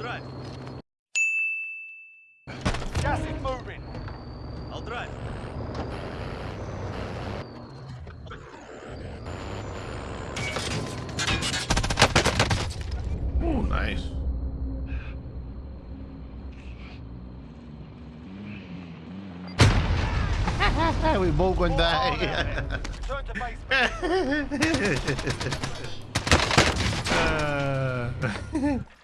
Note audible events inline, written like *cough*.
drive. Gas is moving. I'll drive. Ooh, nice. *laughs* we both gonna die. Return to base. *laughs* uh, *laughs*